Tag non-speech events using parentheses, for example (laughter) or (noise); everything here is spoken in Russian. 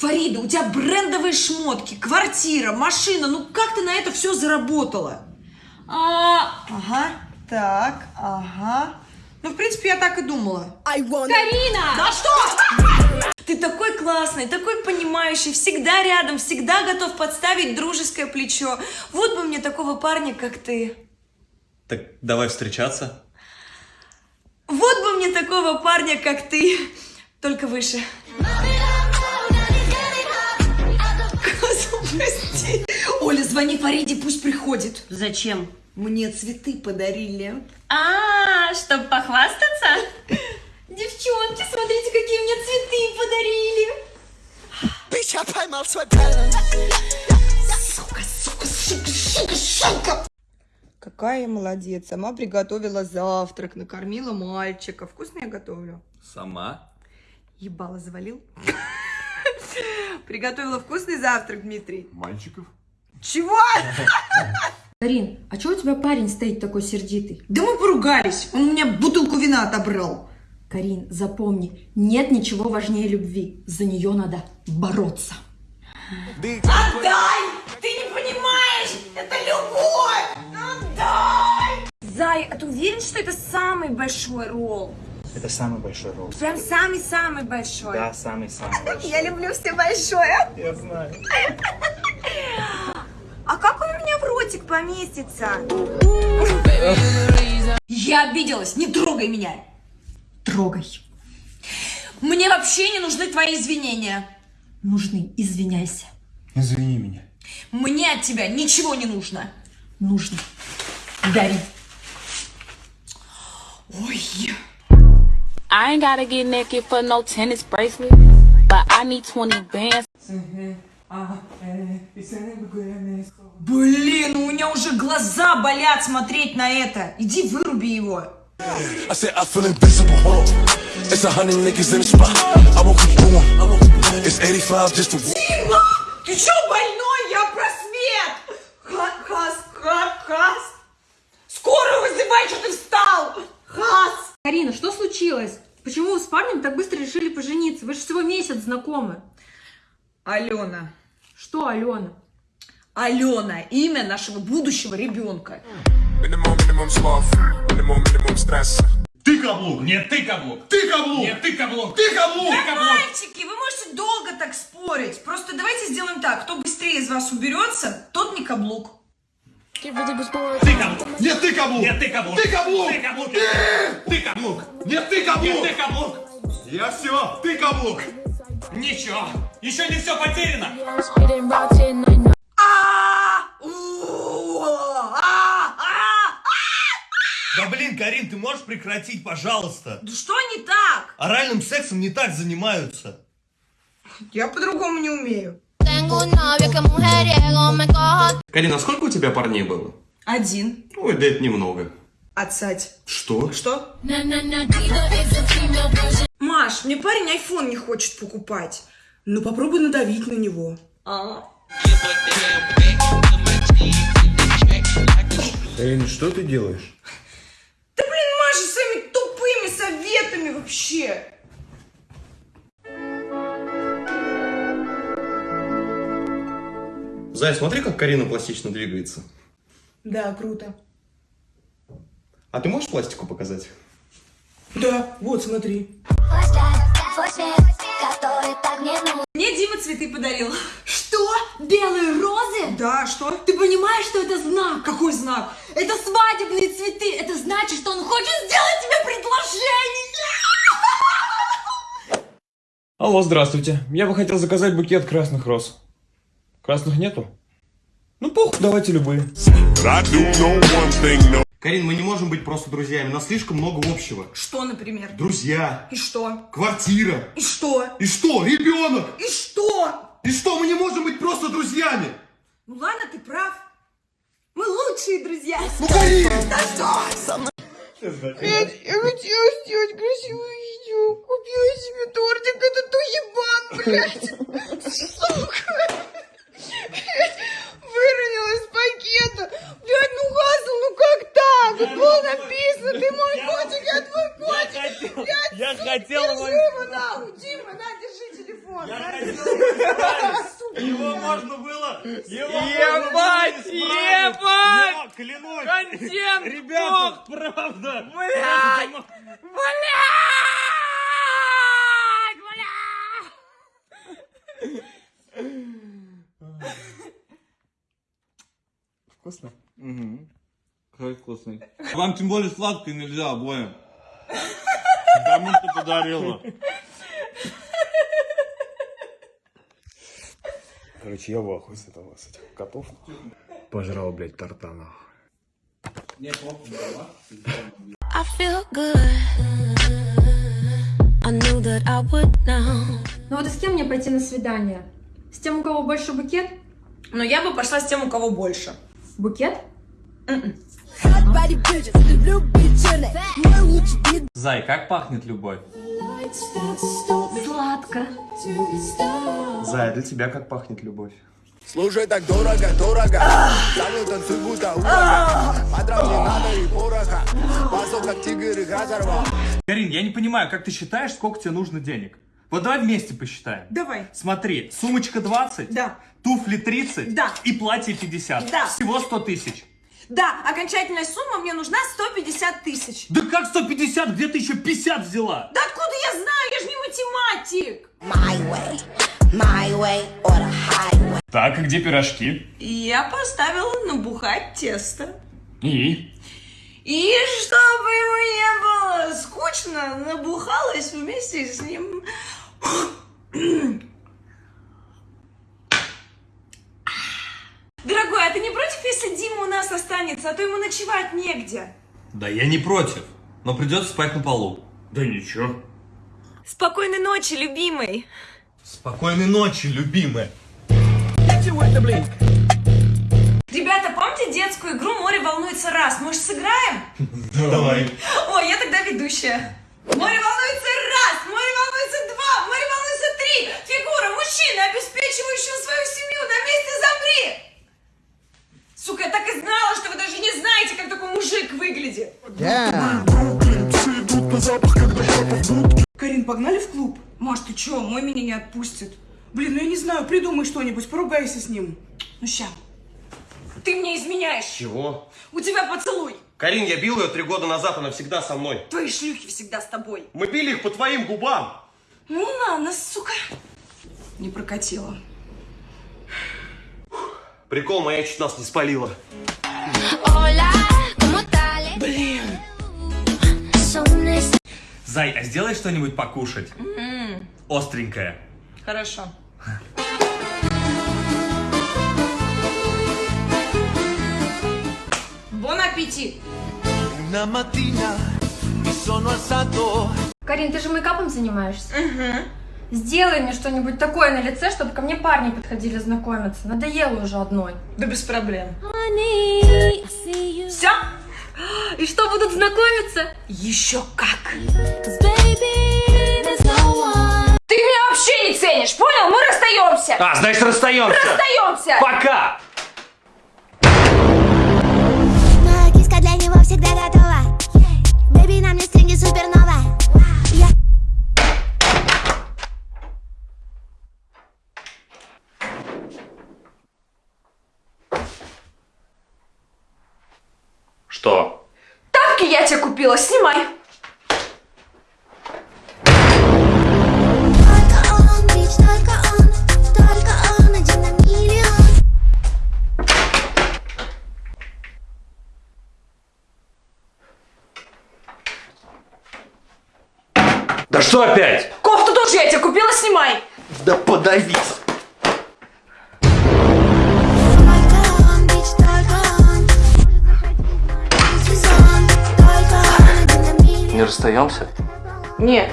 Фарида, у тебя брендовые шмотки, квартира, машина. Ну как ты на это все заработала? А, Ага, так, ага. Ну, в принципе, я так и думала. Карина! Да что? Ты такой классный, такой понимающий, всегда рядом, всегда готов подставить дружеское плечо. Вот бы мне такого парня, как ты. Так давай встречаться. Вот бы мне такого парня, как ты, только выше. Козу, прости. Оля, звони Фариде, пусть приходит. Зачем? Мне цветы подарили. А, чтобы похвастаться? Девчонки, смотрите, какие мне цветы подарили. Bitch, I sweat balance. Сука, сука, сука, сука, сука. Какая я молодец. Сама приготовила завтрак, накормила мальчика. Вкусно я готовлю? Сама? Ебало завалил. Приготовила вкусный завтрак, Дмитрий. Мальчиков? Чего? Карин, а чего у тебя парень стоит такой сердитый? Да мы поругались. Он у меня бутылку вина отобрал. Карин, запомни, нет ничего важнее любви. За нее надо бороться. Отдай! Ты не понимаешь! Это любовь! Отдай! Зай, а ты уверен, что это самый большой ролл? Это самый большой ролл. Прям самый-самый большой. Да, самый-самый (laughs) большой. Я люблю все большое. Я знаю. (laughs) А как он у меня в ротик поместится? Я обиделась, не трогай меня. Трогай. Мне вообще не нужны твои извинения. Нужны, извиняйся. Извини меня. Мне от тебя ничего не нужно. Нужно. Дари. Ой, I ain't gotta get naked for no tennis bracelet, but I need 20 bands. блин, у меня уже глаза болят смотреть на это. Иди выруби его. I said I feel invincible. Hold on. It's a hundred niggas in the spot. I won't keep going. It's 85 just to. Дима, ты чё больной? Я про свет. Ха- Хас, ха- хас. Скорую вызывай, что ты встал. Хас. Карина, что случилось? Почему вы с парнем так быстро решили пожениться? Вы же всего месяц знакомы. Алена. Что, Алена? Алена, имя нашего будущего ребенка. Minimum, minimum small minimum, minimum stress. Ты каблук! Нет, ты каблук! Ты каблук! Нет, ты каблук! Ты каблук! Мальчики, вы можете долго так спорить. Просто давайте сделаем так. Кто быстрее из вас уберется, тот не каблук. Ты каблук! Нет, ты каблук! Нет, ты каблук! Ты каблук! Ты каблук! Ты каблук! Нет, ты каблук! Нет, ты каблук! Я все! Ты каблук! Ничего! Еще не все потеряно! А! А! А! Да блин, Карин, ты можешь прекратить, пожалуйста? Да что не так? Оральным сексом не так занимаются. Я по-другому не умею. Tengo un novio que mujeriego me cojo Карина, а сколько у тебя парней было? Один. Ой, да это немного. Отсать. Что? Что? Маш, мне парень айфон не хочет покупать. Ну попробуй надавить на него. Карин, что ты делаешь? Да блин, Маша, своими тупыми советами вообще. Зай, смотри, как Карина пластично двигается. Да, круто. А ты можешь пластику показать? Да, вот, смотри. Мне Дима цветы подарил. Что? Белые розы? Да, что? Ты понимаешь, что это знак? Какой знак? Это свадебные цветы. Это значит, что он хочет сделать тебе предложение. Алло, здравствуйте. Я бы хотел заказать букет красных роз. Красных нету? Ну похуй, давайте любые. Карин, мы не можем быть просто друзьями. У нас слишком много общего. Что, например? Друзья, И что? квартира. И что? И что? Ребенок! И что? И что, мы не можем быть просто друзьями? Ну ладно, ты прав. Мы лучшие друзья. Ну, Карин! Да что? Нет, я хотела сделать красивое видео. Купила себе тортик, этот уебан, блядь. Сука. Выронила из пакета. Блядь, ну Хасл, ну как так? Тут было написано, ты мой котик, я твой котик. Блядь, Я сука, хотел держи его нахуй. Дима, на, держи телефон. на. Его можно было... Его Ебать, ебать! Клянусь! Контент, Ребята, правда! Блядь! Вкусно? Угу. Какой вкусный. Вам тем более сладкое нельзя обоим. Кому ты подарила? Короче, я в ахуе с этого, с этих котов. Пожрал, блядь, тартанов. I feel good. I knew that I would know. Ну вот и с кем мне пойти на свидание? С тем, у кого больше букет? Но я бы пошла с тем, у кого больше. Букет? Зай, как пахнет любовь? Сладко. Зая, для тебя как пахнет любовь? Слушай, так дорого, дорого Салют, танцуй, будто урага не надо и пороха Пасок, как тигр, их разорвал Карин, я не понимаю, как ты считаешь, сколько тебе нужно денег? Вот давай вместе посчитаем. Давай. Смотри, сумочка 20, Да. туфли 30 Да. и платье 50. Да. Всего 100 тысяч. Да, окончательная сумма мне нужна 150 тысяч. Да как 150? Где ты еще 50 взяла? Да откуда я знаю? Я же не математик. My way, my way or highway. Так, а где пирожки? Я поставила набухать тесто. И? И чтобы ему не было скучно, набухалась вместе с ним. Дорогой, а ты не против, если нас останется, а то ему ночевать негде? Да я не против, но придется спать на полу. Да ничего. Спокойной ночи, любимый. Спокойной ночи, любимая. Ребята, помните детскую игру «Море волнуется раз»? Может, сыграем? Давай. Ой, я тогда ведущая. Море волнуется раз, море волнуется два, море волнуется три. Фигура мужчины, обеспечивающего свою семью, на месте замри. Сука, я так и знала, что вы даже не знаете, как такой мужик выглядит. Карин, погнали в клуб? Маш, ты чё, мой меня не отпустит. Блин, ну я не знаю, придумай что-нибудь, поругайся с ним. Ну ща. Ты мне изменяешь. Чего? У тебя поцелуй. Карин, я бил ее три года назад, она всегда со мной. Твои шлюхи всегда с тобой. Мы били их по твоим губам. Ну ладно, сука. Не прокатило. Прикол, моя чуть нас не спалила. Блин. Зай, а сделай что-нибудь покушать? Остренькое. Хорошо. Бон аппетит. Карин, ты же мейкапом занимаешься? Угу. Сделай мне что-нибудь такое на лице, чтобы ко мне парни подходили знакомиться. Надоело уже одной. Да без проблем. Все? И что, будут знакомиться? Еще как. Ты меня вообще не ценишь, понял? Мы расстаемся. А, значит, расстаемся. Расстаемся. Пока. На миллион. Да что опять? Кофту тоже я тебе купила, снимай. Да подавись. Расстаемся? Нет.